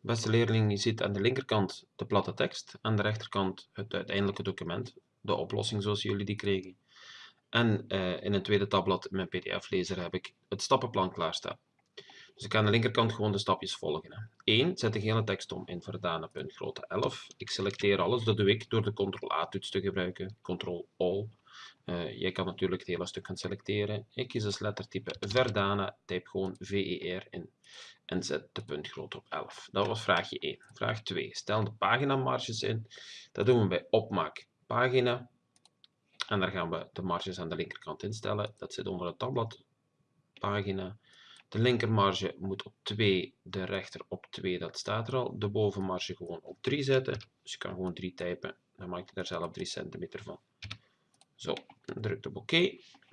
Beste leerling, je ziet aan de linkerkant de platte tekst, aan de rechterkant het uiteindelijke document, de oplossing zoals jullie die kregen. En uh, in een tweede tabblad mijn pdf-lezer heb ik het stappenplan klaarstaan. Dus ik kan aan de linkerkant gewoon de stapjes volgen. 1. Zet de gele tekst om in verdane puntgrootte 11. Ik selecteer alles, dat doe ik door de Ctrl-A-toets te gebruiken, Ctrl-All. Uh, jij kan natuurlijk het hele stuk gaan selecteren. Ik kies als lettertype Verdana, type gewoon VER in en zet de puntgrootte op 11. Dat was vraagje 1. Vraag 2. Stel de paginamarges in. Dat doen we bij opmaak pagina. En daar gaan we de marges aan de linkerkant instellen. Dat zit onder het tabblad pagina. De linkermarge moet op 2, de rechter op 2, dat staat er al. De bovenmarge gewoon op 3 zetten. Dus je kan gewoon 3 typen. Dan maak je daar zelf 3 centimeter van. Zo, druk op OK.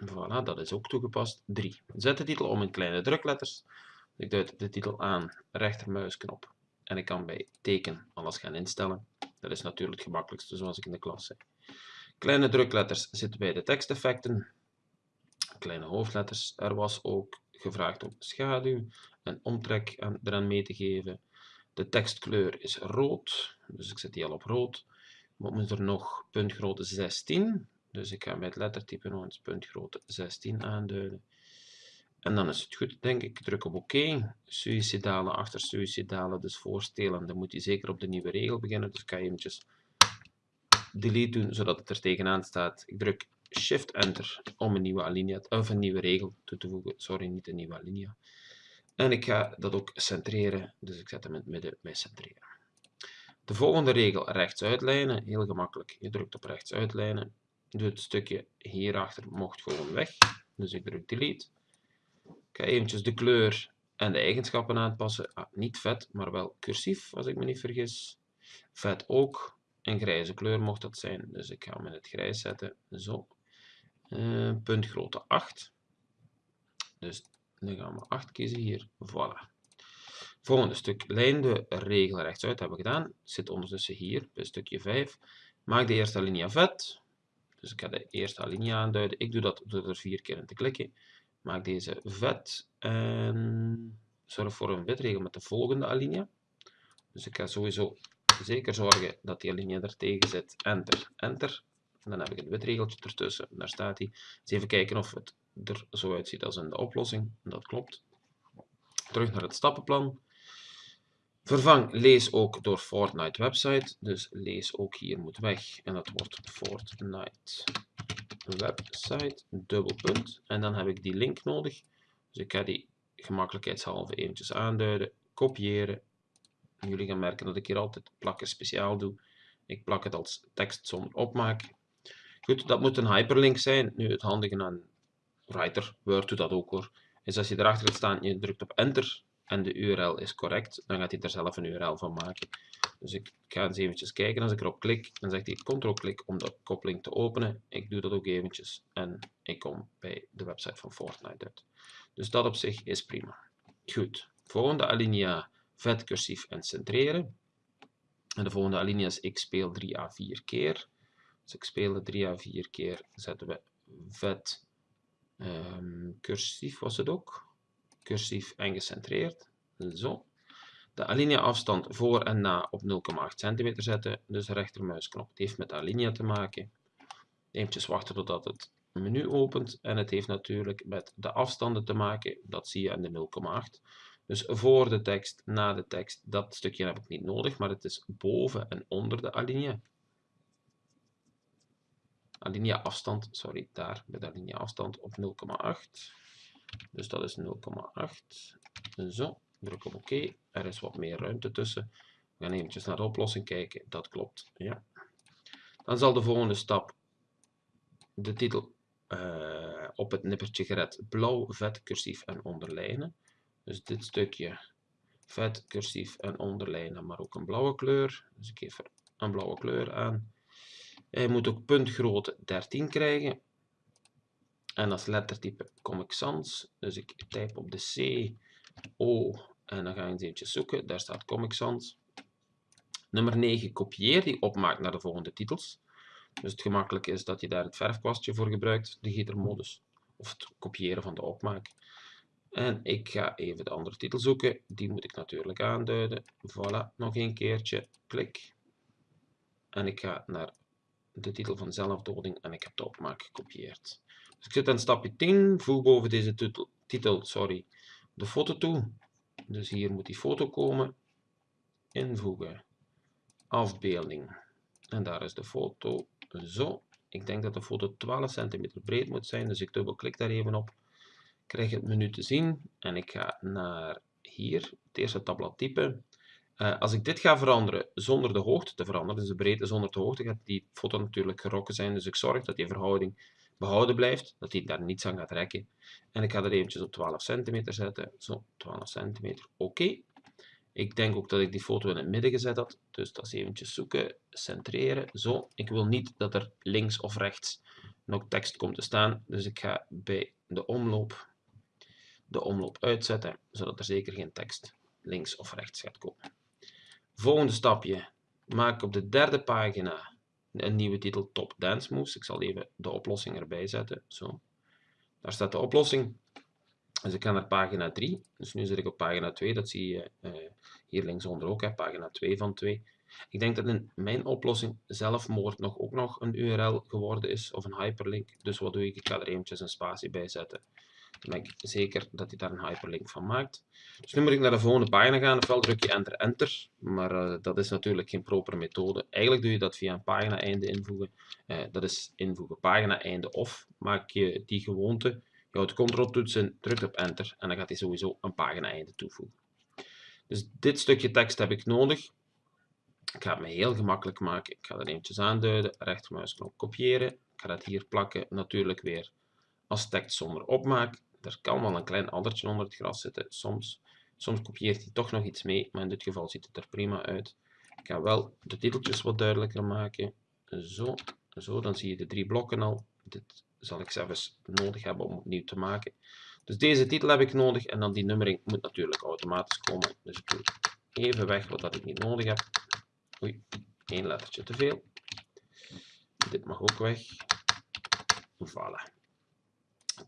Voilà, dat is ook toegepast. 3. Zet de titel om in kleine drukletters. Ik duid de titel aan, rechtermuisknop. En ik kan bij teken alles gaan instellen. Dat is natuurlijk het gemakkelijkste zoals ik in de klas zei. Kleine drukletters zitten bij de teksteffecten. Kleine hoofdletters. Er was ook gevraagd om schaduw en omtrek eraan mee te geven. De tekstkleur is rood, dus ik zet die al op rood. Wat moet er nog? Puntgrootte 16. Dus ik ga het lettertype nog eens puntgrootte 16 aanduiden. En dan is het goed, denk ik. Druk op oké. Suicidale achter suicidale, dus voorstellen. Dan moet je zeker op de nieuwe regel beginnen. Dus kan je eventjes delete doen, zodat het er tegenaan staat. Ik druk Shift Enter om een nieuwe alinea, of een nieuwe regel toe te voegen. Sorry, niet een nieuwe alinea. En ik ga dat ook centreren, dus ik zet hem in het midden bij centreren. De volgende regel, rechts uitlijnen, heel gemakkelijk. Je drukt op rechts uitlijnen. Doe het stukje hierachter mocht gewoon weg. Dus ik druk delete. Ik ga eventjes de kleur en de eigenschappen aanpassen. Ah, niet vet, maar wel cursief, als ik me niet vergis. Vet ook. Een grijze kleur mocht dat zijn, dus ik ga hem in het grijs zetten. Zo. Uh, puntgrootte 8. Dus dan gaan we 8 kiezen hier. Voilà. Volgende stuk. Lijn de regel rechtsuit hebben we gedaan. Zit ondertussen hier bij stukje 5. Maak de eerste alinea vet. Dus ik ga de eerste alinea aanduiden. Ik doe dat door er vier keer in te klikken. Maak deze vet en zorg voor een witregel met de volgende alinea. Dus ik ga sowieso zeker zorgen dat die alinea er tegen zit. Enter, enter. En dan heb ik een witregeltje ertussen. Daar staat hij. Eens even kijken of het er zo uitziet als in de oplossing. Dat klopt. Terug naar het stappenplan. Vervang lees ook door Fortnite website. Dus lees ook hier moet weg. En dat wordt Fortnite website, dubbelpunt. En dan heb ik die link nodig. Dus ik ga die gemakkelijkheidshalve eventjes aanduiden. Kopiëren. jullie gaan merken dat ik hier altijd plakken speciaal doe. Ik plak het als tekst zonder opmaak. Goed, dat moet een hyperlink zijn. Nu het handige aan Writer, Word doet dat ook hoor. Is als je erachter gaat staan, je drukt op enter en de URL is correct, dan gaat hij er zelf een URL van maken. Dus ik ga eens eventjes kijken. Als ik erop klik, dan zegt hij ctrl-klik om de koppeling te openen. Ik doe dat ook eventjes en ik kom bij de website van Fortnite uit. Dus dat op zich is prima. Goed. Volgende alinea, vet, cursief en centreren. En de volgende alinea is ik speel 3 à 4 keer. Dus ik speel 3 à 4 keer, zetten we vet, um, cursief was het ook. Cursief en gecentreerd. Zo de alinea afstand voor en na op 0,8 cm zetten. Dus rechtermuisknop. Het heeft met alinea te maken. Eventjes wachten totdat het menu opent. En het heeft natuurlijk met de afstanden te maken. Dat zie je aan de 0,8. Dus voor de tekst, na de tekst, dat stukje heb ik niet nodig, maar het is boven en onder de alinea. Alinea afstand, sorry, daar bij de alinea afstand op 0,8. Dus dat is 0,8. Zo. Druk op oké. Er is wat meer ruimte tussen. We gaan eventjes naar de oplossing kijken. Dat klopt. Ja. Dan zal de volgende stap de titel uh, op het nippertje gered blauw, vet, cursief en onderlijnen. Dus dit stukje vet, cursief en onderlijnen, maar ook een blauwe kleur. Dus ik geef er een blauwe kleur aan. Hij moet ook puntgrootte 13 krijgen. En als lettertype Comic Sans. Dus ik type op de C, O en dan ga je eens eventjes zoeken. Daar staat Comic Sans. Nummer 9, kopieer die opmaak naar de volgende titels. Dus het gemakkelijke is dat je daar het verfkwastje voor gebruikt, de gietermodus. Of het kopiëren van de opmaak. En ik ga even de andere titel zoeken. Die moet ik natuurlijk aanduiden. Voilà, nog een keertje. Klik. En ik ga naar de titel van zelfdoding en ik heb de opmaak gekopieerd. Dus ik zit aan stapje 10. Voeg boven deze titel, titel sorry, de foto toe. Dus hier moet die foto komen. Invoegen. Afbeelding. En daar is de foto. Zo. Ik denk dat de foto 12 cm breed moet zijn, dus ik dubbelklik daar even op. Krijg het menu te zien en ik ga naar hier, het eerste tabblad typen. Uh, als ik dit ga veranderen zonder de hoogte te veranderen, dus de breedte zonder de hoogte, gaat die foto natuurlijk gerokken zijn. Dus ik zorg dat die verhouding behouden blijft, dat hij daar niets aan gaat rekken. En ik ga er eventjes op 12 cm zetten. Zo, 12 cm, oké. Ik denk ook dat ik die foto in het midden gezet had. Dus dat is eventjes zoeken, centreren. Zo, ik wil niet dat er links of rechts nog tekst komt te staan. Dus ik ga bij de omloop de omloop uitzetten, zodat er zeker geen tekst links of rechts gaat komen. Volgende stapje. Maak op de derde pagina een nieuwe titel Top Dance Moves. Ik zal even de oplossing erbij zetten. Zo. Daar staat de oplossing. Dus ik ga naar pagina 3. Dus nu zit ik op pagina 2. Dat zie je uh, hier linksonder ook. Hè, pagina 2 van 2. Ik denk dat in mijn oplossing zelfmoord nog ook nog een URL geworden is. Of een hyperlink. Dus wat doe ik? Ik ga er eventjes een spatie bij zetten. Dan ik zeker dat hij daar een hyperlink van maakt. Dus nu moet ik naar de volgende pagina gaan. Ofwel druk je enter, enter. Maar uh, dat is natuurlijk geen proper methode. Eigenlijk doe je dat via een pagina einde invoegen. Uh, dat is invoegen pagina einde of. Maak je die gewoonte. Je houdt ctrl toets in, drukt op enter. En dan gaat hij sowieso een pagina einde toevoegen. Dus dit stukje tekst heb ik nodig. Ik ga het me heel gemakkelijk maken. Ik ga dat eventjes aanduiden. Rechtermuisknop kopiëren. Ik ga dat hier plakken. Natuurlijk weer als tekst zonder opmaak. Er kan wel een klein addertje onder het gras zitten. Soms, soms kopieert hij toch nog iets mee, maar in dit geval ziet het er prima uit. Ik ga wel de titeltjes wat duidelijker maken. Zo, zo, dan zie je de drie blokken al. Dit zal ik zelfs nodig hebben om opnieuw te maken. Dus deze titel heb ik nodig en dan die nummering moet natuurlijk automatisch komen. Dus ik doe even weg wat dat ik niet nodig heb. Oei, één lettertje te veel. Dit mag ook weg. Voilà.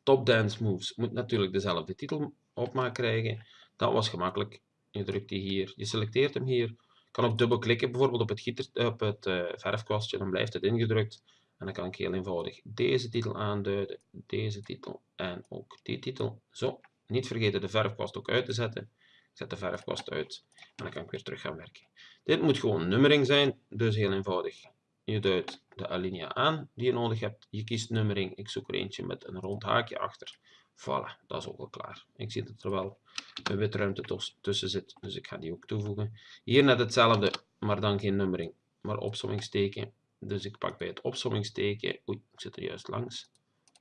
Top Dance Moves moet natuurlijk dezelfde titel opmaak krijgen. Dat was gemakkelijk. Je drukt die hier, je selecteert hem hier. Kan ook dubbel klikken bijvoorbeeld op het, gieter, op het uh, verfkwastje, dan blijft het ingedrukt. En dan kan ik heel eenvoudig deze titel aanduiden, deze titel en ook die titel. Zo, niet vergeten de verfkwast ook uit te zetten. Ik zet de verfkwast uit en dan kan ik weer terug gaan werken. Dit moet gewoon nummering zijn, dus heel eenvoudig. Je duidt de alinea aan die je nodig hebt. Je kiest nummering. Ik zoek er eentje met een rond haakje achter. Voilà, dat is ook al klaar. Ik zie dat er wel een witruimte tussen zit, dus ik ga die ook toevoegen. Hier net hetzelfde, maar dan geen nummering, maar opsommingsteken. Dus ik pak bij het opsommingsteken, oei, ik zit er juist langs.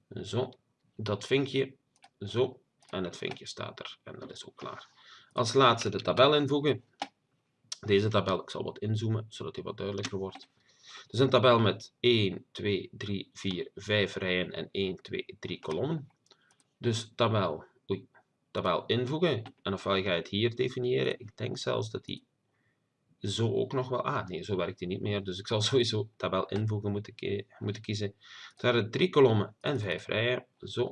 Zo, dat vinkje, zo, en het vinkje staat er. En dat is ook klaar. Als laatste de tabel invoegen. Deze tabel, ik zal wat inzoomen, zodat die wat duidelijker wordt. Dus een tabel met 1, 2, 3, 4, 5 rijen en 1, 2, 3 kolommen. Dus tabel, oei, tabel invoegen. En ofwel ga je het hier definiëren. Ik denk zelfs dat die zo ook nog wel... Ah, nee, zo werkt die niet meer. Dus ik zal sowieso tabel invoegen moeten, kiezen. Het waren drie kolommen en vijf rijen. Zo,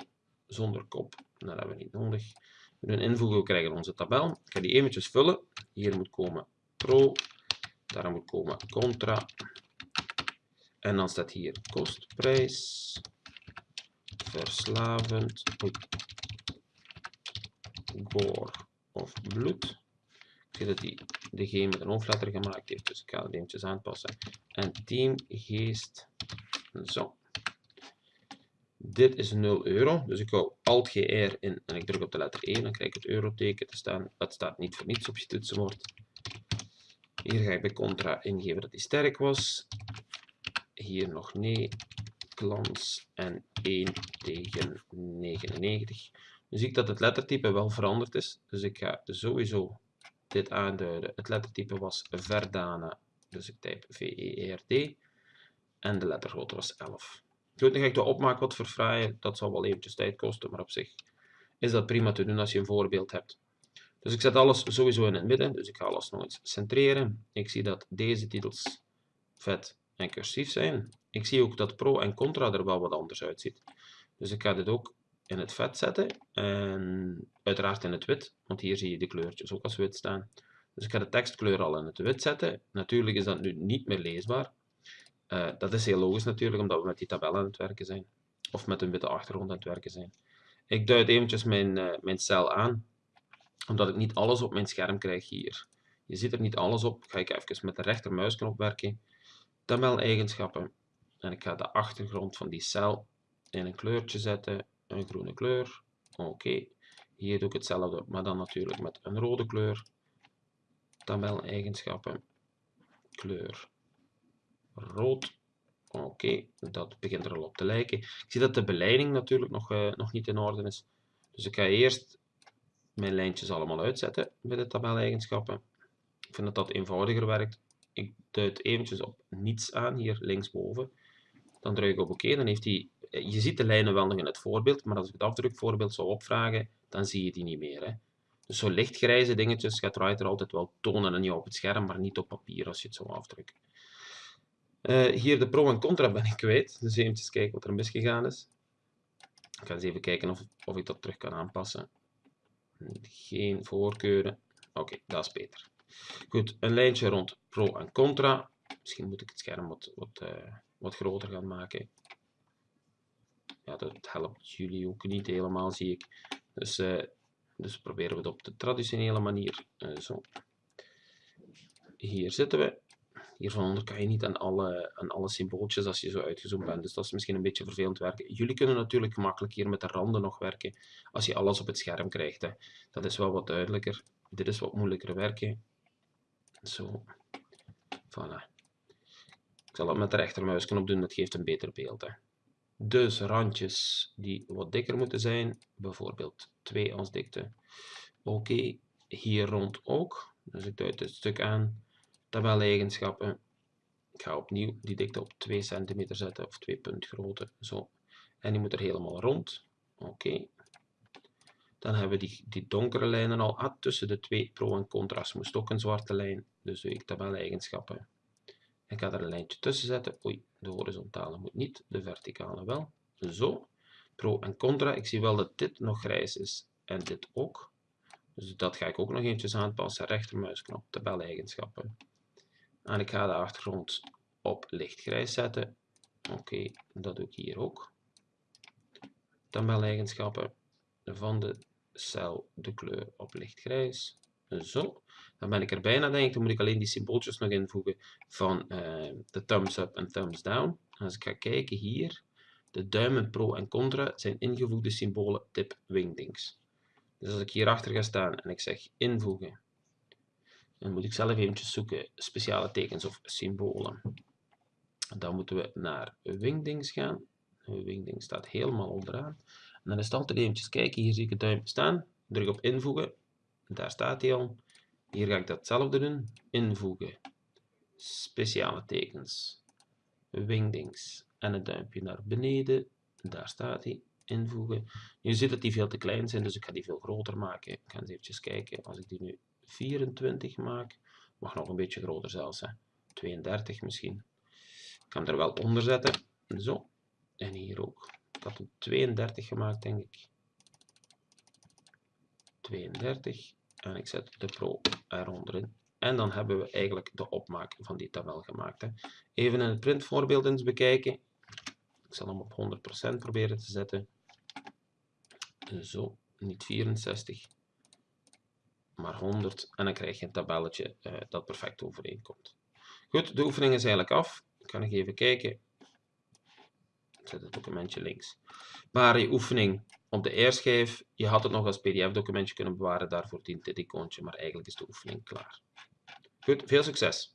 zonder kop. Dat hebben we niet nodig. We doen invoegen, we krijgen onze tabel. Ik ga die eventjes vullen. Hier moet komen pro. Daar moet komen contra. En dan staat hier kostprijs, verslavend, goor of bloed. Ik zie dat die de G met een hoofdletter gemaakt heeft, dus ik ga het eventjes aanpassen. En team geest, zo. Dit is 0 euro, dus ik hou Alt-GR in en ik druk op de letter 1, dan krijg ik het euroteken te staan. Dat staat niet voor niets op je toetsenbord. Hier ga ik bij contra ingeven dat die sterk was hier nog nee, glans en 1 tegen 99. Nu zie ik dat het lettertype wel veranderd is, dus ik ga sowieso dit aanduiden. Het lettertype was Verdana, dus ik typ V-E-R-D en de lettergrootte was 11. Goed, dan ga ik de opmaak wat verfraaien, dat zal wel eventjes tijd kosten, maar op zich is dat prima te doen als je een voorbeeld hebt. Dus ik zet alles sowieso in het midden, dus ik ga alles nog eens centreren. Ik zie dat deze titels vet en cursief zijn. Ik zie ook dat pro en contra er wel wat anders uitziet. Dus ik ga dit ook in het vet zetten en uiteraard in het wit, want hier zie je de kleurtjes ook als wit staan. Dus ik ga de tekstkleur al in het wit zetten. Natuurlijk is dat nu niet meer leesbaar. Uh, dat is heel logisch natuurlijk, omdat we met die tabel aan het werken zijn. Of met een witte achtergrond aan het werken zijn. Ik duid eventjes mijn, uh, mijn cel aan, omdat ik niet alles op mijn scherm krijg hier. Je ziet er niet alles op. Ga ik even met de rechtermuisknop werken. Tabel-eigenschappen. En ik ga de achtergrond van die cel in een kleurtje zetten. Een groene kleur. Oké. Hier doe ik hetzelfde, maar dan natuurlijk met een rode kleur. Tabel-eigenschappen. Kleur rood. Oké, dat begint er al op te lijken. Ik zie dat de beleiding natuurlijk nog, uh, nog niet in orde is. Dus ik ga eerst mijn lijntjes allemaal uitzetten bij de tabel-eigenschappen. Ik vind dat dat eenvoudiger werkt. Ik duid eventjes op niets aan, hier linksboven. Dan druk ik op oké, dan heeft hij... Eh, je ziet de lijnen wel nog in het voorbeeld, maar als ik het afdrukvoorbeeld zou opvragen, dan zie je die niet meer. Hè. Dus zo lichtgrijze dingetjes gaat Writer altijd wel tonen en niet op het scherm, maar niet op papier als je het zo afdrukt. Uh, hier de pro en contra ben ik kwijt, dus eventjes kijken wat er misgegaan is. Ik ga eens even kijken of, of ik dat terug kan aanpassen. Geen voorkeuren. Oké, dat is beter. Goed, een lijntje rond pro en contra. Misschien moet ik het scherm wat, wat, uh, wat groter gaan maken. Ja, dat helpt jullie ook niet helemaal, zie ik. Dus, uh, dus proberen we het op de traditionele manier. Uh, zo. Hier zitten we. Hier van onder kan je niet aan alle, aan alle symbooltjes als je zo uitgezoomd bent. Dus dat is misschien een beetje vervelend werken. Jullie kunnen natuurlijk gemakkelijk hier met de randen nog werken als je alles op het scherm krijgt. Hè. Dat is wel wat duidelijker. Dit is wat moeilijker werken. Zo. Voilà. Ik zal het met de rechtermuisknop doen, dat geeft een beter beeld. Hè. Dus randjes die wat dikker moeten zijn, bijvoorbeeld 2 als dikte. Oké, hier rond ook. Dus ik duid dit stuk aan. Tabel-eigenschappen. Ik ga opnieuw die dikte op 2 cm zetten of 2 punt grootte. Zo. En die moet er helemaal rond. Oké. Dan hebben we die, die donkere lijnen al. Ah, tussen de twee pro en contra's moest ook een zwarte lijn. Dus ik tabel-eigenschappen. Ik ga er een lijntje tussen zetten. Oei, de horizontale moet niet, de verticale wel. Zo. Pro en contra. Ik zie wel dat dit nog grijs is en dit ook. Dus dat ga ik ook nog eventjes aanpassen. Rechtermuisknop, tabel-eigenschappen. En ik ga de achtergrond op lichtgrijs zetten. Oké, dat doe ik hier ook. Tabel-eigenschappen van de cel, de kleur op lichtgrijs. Zo, dan ben ik er bijna, denk ik. Dan moet ik alleen die symbooltjes nog invoegen van uh, de thumbs up en thumbs down. als ik ga kijken hier, de duimen pro en contra zijn ingevoegde symbolen tip wingdings. Dus als ik hier achter ga staan en ik zeg invoegen, dan moet ik zelf eventjes zoeken speciale tekens of symbolen. Dan moeten we naar wingdings gaan. Wingdings staat helemaal onderaan. En dan is het altijd eventjes kijken. Hier zie ik het duimpje staan. Druk op invoegen. Daar staat hij al. Hier ga ik datzelfde doen. Invoegen. Speciale tekens. Wingdings. En het duimpje naar beneden. Daar staat hij. Invoegen. Je ziet dat die veel te klein zijn, dus ik ga die veel groter maken. Ik ga eens eventjes kijken. Als ik die nu 24 maak. Mag nog een beetje groter zelfs. Hè. 32 misschien. Ik ga hem er wel onder zetten. Zo. En hier ook. Ik had hem 32 gemaakt, denk ik. 32. En ik zet de Pro eronder in. En dan hebben we eigenlijk de opmaak van die tabel gemaakt. Hè. Even in het printvoorbeeld eens bekijken. Ik zal hem op 100% proberen te zetten. Zo, niet 64 maar 100 en dan krijg je een tabelletje uh, dat perfect overeenkomt. Goed, de oefening is eigenlijk af. Ik ga nog even kijken. Ik zet het documentje links. Je oefening op de eerschijf, je had het nog als pdf-documentje kunnen bewaren, daarvoor dient dit icoontje, maar eigenlijk is de oefening klaar. Goed, veel succes!